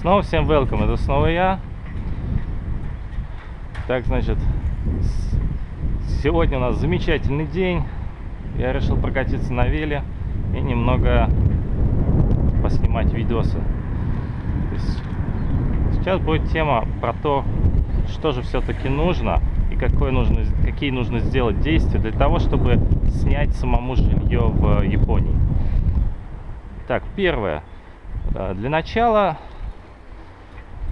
Снова всем welcome, это снова я. Так, значит, сегодня у нас замечательный день. Я решил прокатиться на веле и немного поснимать видосы. Сейчас будет тема про то, что же все-таки нужно и какое нужно, какие нужно сделать действия для того, чтобы снять самому жилье в Японии. Так, первое. Э, Для начала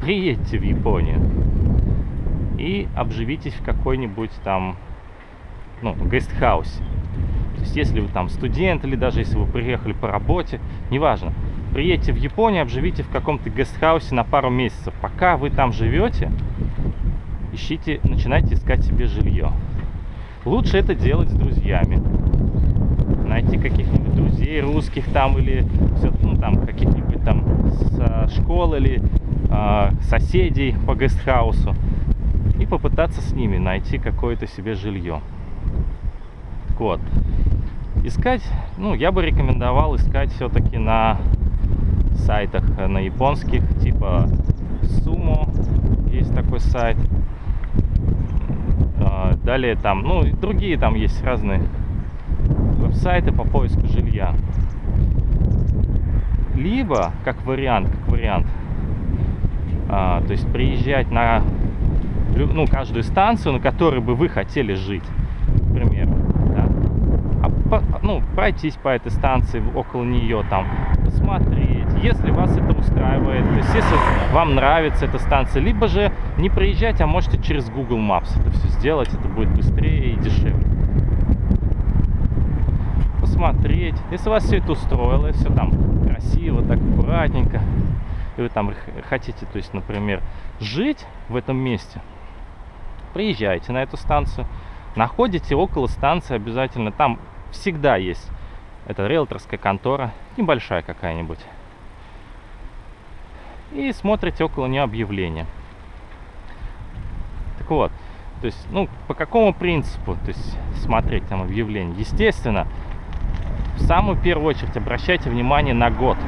приедьте в Японию и обживитесь в какой-нибудь там, ну, гестхаусе. То есть, если вы там студент или даже если вы приехали по работе, неважно, приедьте в Японию, обживите в каком-то гестхаусе на пару месяцев. Пока вы там живете, ищите, начинайте искать себе жилье. Лучше это делать с друзьями. Найти каких-нибудь друзей русских там или ну, там каких-нибудь там с а, школ или соседей по гестхаусу и попытаться с ними найти какое-то себе жилье. Так вот, искать, ну, я бы рекомендовал искать все-таки на сайтах э, на японских, типа Sumo, есть такой сайт. А, Далее там, ну, другие там есть разные веб-сайты по поиску жилья. Либо, как вариант, как вариант, а, то есть приезжать на ну, каждую станцию, на которой бы вы хотели жить, к примеру, да? А по- ну, пройтись по этой станции, около нее там, посмотреть, если вас это устраивает, то есть если вам нравится эта станция, либо же не приезжать, а можете через Google Maps это все сделать, это будет быстрее и дешевле. Посмотреть, если вас все это устроило, все там красиво, так аккуратненько, и вы там хотите, то есть, например, жить в этом месте, приезжайте на эту станцию, находите около станции обязательно, там всегда есть, это риэлторская контора, небольшая какая-нибудь, и смотрите около нее объявление. Так вот, то есть, ну, по какому принципу, то есть, смотреть там объявление? Естественно, в самую первую очередь обращайте внимание на год.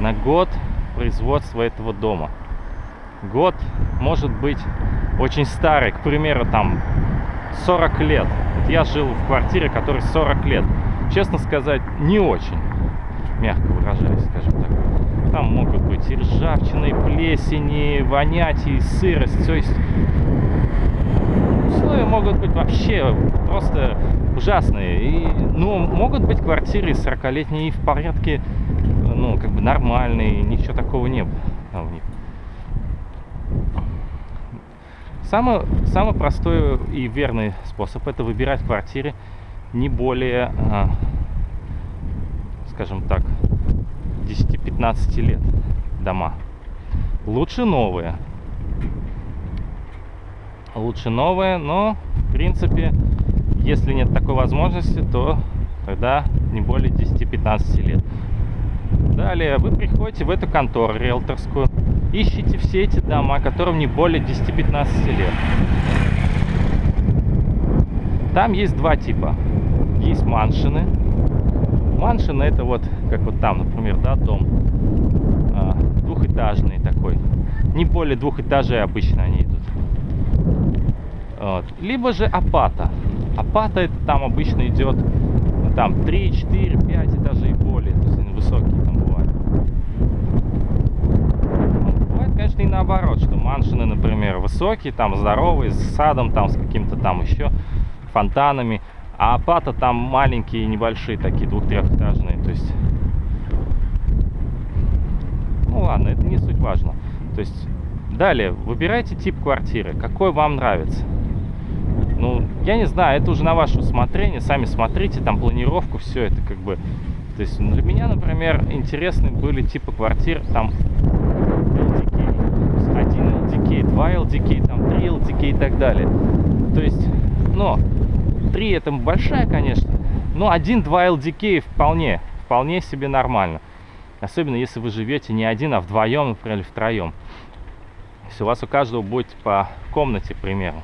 На год производства этого дома. Год может быть очень старый, к примеру, там 40 лет. Вот я жил в квартире, которой 40 лет. Честно сказать, не очень, мягко выражаясь, скажем так. Там могут быть и ржавчина, и плесени, вонять, и сырость. То есть условия могут быть вообще просто ужасные. И, ну, могут быть квартиры 40-летние и в порядке, ну, как бы нормальные, ничего такого не было там в них. Самый, самый простой и верный способ это выбирать квартиры не более, а, скажем так, 10-15 лет дома. Лучше новые. Лучше новые, но в принципе, если нет такой возможности, то тогда не более 10-15 лет. Далее вы приходите в эту контору риэлторскую, ищите все эти дома, которым не более 10-15 лет. Там есть два типа. Есть маншины. Маншины это вот, как вот там, например, да, дом. а, двухэтажный такой. Не более двух этажей обычно они идут. Вот. Либо же апата. Апата это там обычно идет ну, там 3, 4, 5 этажей более. То есть они высокие там бывают. Ну, бывает, конечно, и наоборот, что маншины, например, высокие, там здоровые, с садом, там с каким-то там еще фонтанами. А апата там маленькие, небольшие, такие двух-трехэтажные. То есть ну ладно, это не суть важно. То есть, далее, выбирайте тип квартиры, какой вам нравится. Ну, я не знаю, это уже на ваше усмотрение, сами смотрите, там планировку, все это как бы... То есть, для меня, например, интересны были типы квартир, там, LDK, то есть один LDK, два LDK, там, три LDK и так далее. То есть, но, три это большая, конечно, но один-два LDK вполне, вполне себе нормально. Особенно если вы живете не один, а вдвоем, например, или втроем. Если у вас у каждого будет по комнате, к примеру.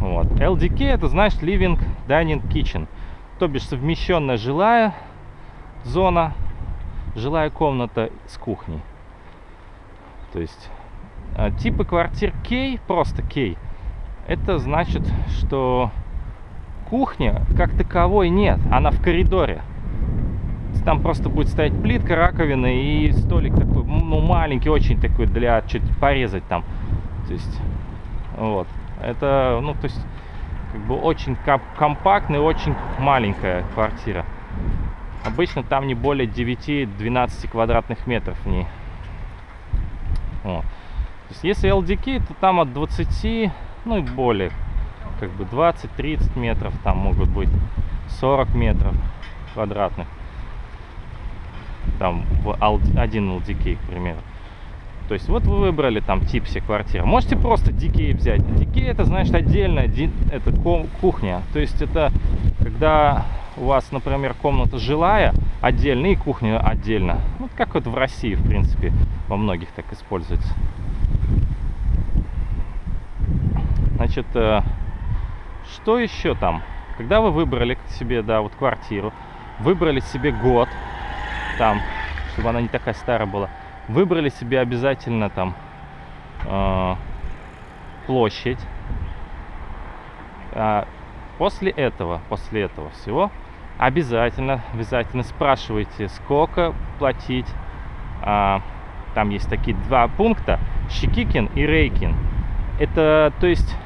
Вот. LDK это значит Living Dining Kitchen. То бишь совмещенная жилая зона, жилая комната с кухней. То есть э, типы квартир Кей, просто Кей, это значит, что кухня как таковой нет, она в коридоре. Там просто будет стоять плитка, раковина и столик такой, ну, маленький, очень такой для чуть порезать там. То есть, вот. Это, ну, то есть, как бы очень компактная, очень маленькая квартира. Обычно там не более 9-12 квадратных метров в ней. Вот. То есть, если LDK, то там от 20, ну и более, как бы 20-30 метров, там могут быть 40 метров квадратных. Там в один LDK, к примеру. То есть вот вы выбрали там тип себе квартиры. Можете просто DK взять. DK это значит отдельная это кухня. То есть это когда у вас, например, комната жилая отдельно и кухня отдельно. Вот как вот в России, в принципе, во многих так используется. Значит, э, что еще там? Когда вы выбрали себе, да, вот квартиру, выбрали себе год, там, чтобы она не такая старая была, выбрали себе обязательно там э, площадь. А после этого, после этого всего, обязательно, обязательно спрашивайте, сколько платить. А, там есть такие два пункта, Щекикин и Рейкин. Это, то есть,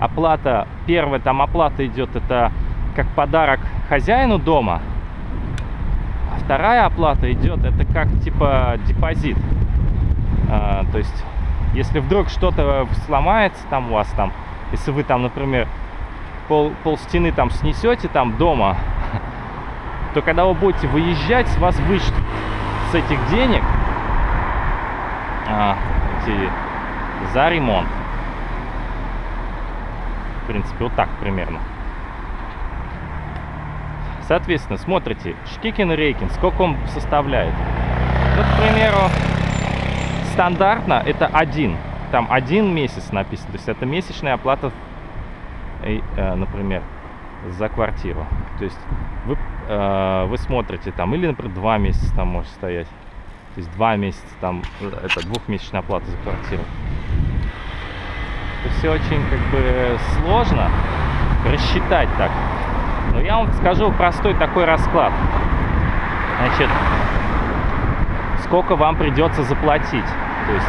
оплата, первая там оплата идет, это как подарок хозяину дома, вторая оплата идет, это как типа депозит. А, то есть, если вдруг что-то сломается там у вас там, если вы там, например, пол, пол стены там снесете там дома, то когда вы будете выезжать, вас вычтут с этих денег а, эти, за ремонт. В принципе, вот так примерно. Соответственно, смотрите, Шкикин и Рейкин, сколько он составляет. Вот, к примеру, стандартно это один. Там один месяц написано. То есть это месячная оплата, э, например, за квартиру. То есть вы, э, вы смотрите там, или, например, два месяца там может стоять. То есть два месяца там, это двухмесячная оплата за квартиру. Это все очень как бы сложно рассчитать так. Но я вам скажу простой такой расклад. Значит, сколько вам придется заплатить. То есть,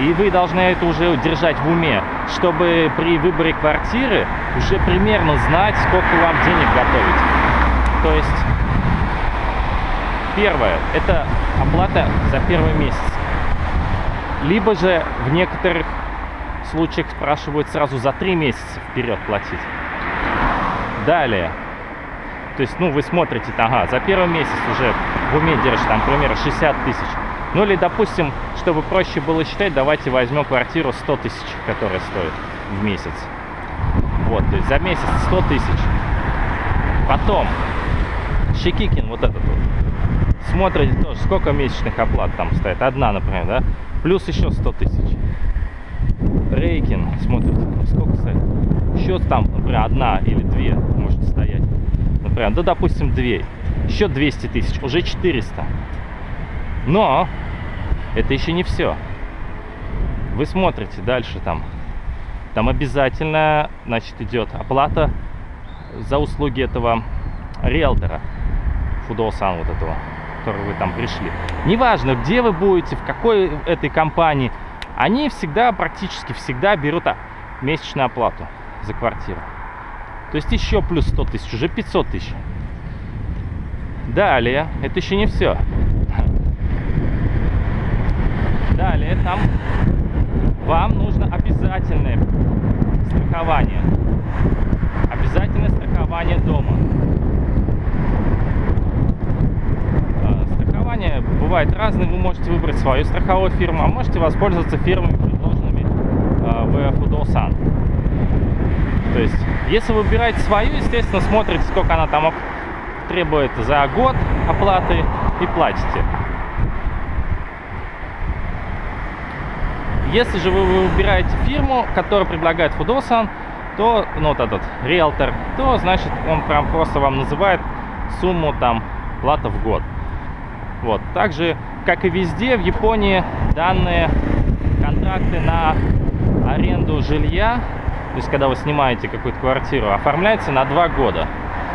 и вы должны это уже держать в уме, чтобы при выборе квартиры уже примерно знать, сколько вам денег готовить. То есть, первое, это оплата за первый месяц. Либо же в некоторых случаях спрашивают сразу за три месяца вперед платить. Далее. То есть, ну, вы смотрите, ага, за первый месяц уже в уме держишь, там, примерно 60 тысяч. Ну, или, допустим, чтобы проще было считать, давайте возьмем квартиру 100 тысяч, которая стоит в месяц. Вот, то есть за месяц 100 тысяч. Потом, Щекикин, вот этот вот. Смотрите тоже, сколько месячных оплат там стоит. Одна, например, да? Плюс еще 100 тысяч. Рейкин, смотрите, сколько стоит еще там, например, одна или две может стоять. Например, да, допустим, две. Еще 200 тысяч, уже 400. Но это еще не все. Вы смотрите дальше там. Там обязательно, значит, идет оплата за услуги этого риэлтора. Фудосан вот этого, который вы там пришли. Неважно, где вы будете, в какой этой компании, они всегда, практически всегда берут месячную оплату за квартиру. То есть еще плюс 100 тысяч, уже 500 тысяч. Далее, это еще не все. Далее, там вам нужно обязательное страхование. Обязательное страхование дома. А, страхование бывает разное. Вы можете выбрать свою страховую фирму, а можете воспользоваться фирмами, предложенными а, в Фудосан. Если вы выбираете свою, естественно, смотрите, сколько она там требует за год оплаты и платите. Если же вы выбираете фирму, которая предлагает Фудосан, то, ну, вот этот риэлтор, то, значит, он прям просто вам называет сумму там плата в год. Вот. Также как и везде, в Японии данные контракты на аренду жилья, есть когда вы снимаете какую-то квартиру, оформляется на два года.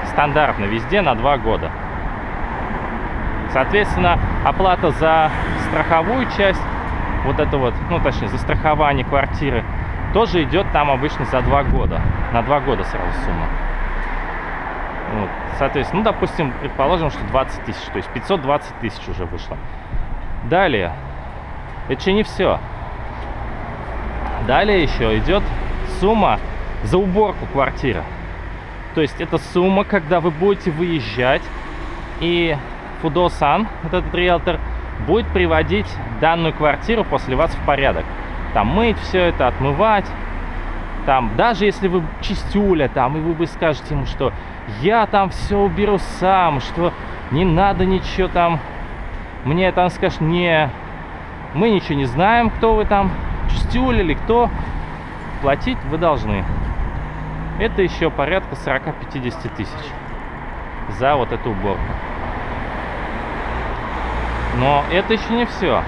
Стандартно везде на два года. Соответственно, оплата за страховую часть, вот это вот, ну точнее, за страхование квартиры, тоже идет там обычно за два года. На два года сразу сумма. Вот. Соответственно, ну, допустим, предположим, что 20 тысяч, то есть 520 тысяч уже вышло. Далее, это еще не все. Далее еще идет сумма за уборку квартиры. То есть это сумма, когда вы будете выезжать, и Фудосан, вот этот риэлтор, будет приводить данную квартиру после вас в порядок. Там мыть все это, отмывать. Там, даже если вы чистюля там, и вы бы скажете ему, что я там все уберу сам, что не надо ничего там. Мне там скажешь, не, мы ничего не знаем, кто вы там, чистюля или кто. Платить вы должны. Это еще порядка 40-50 тысяч за вот эту уборку. Но это еще не все.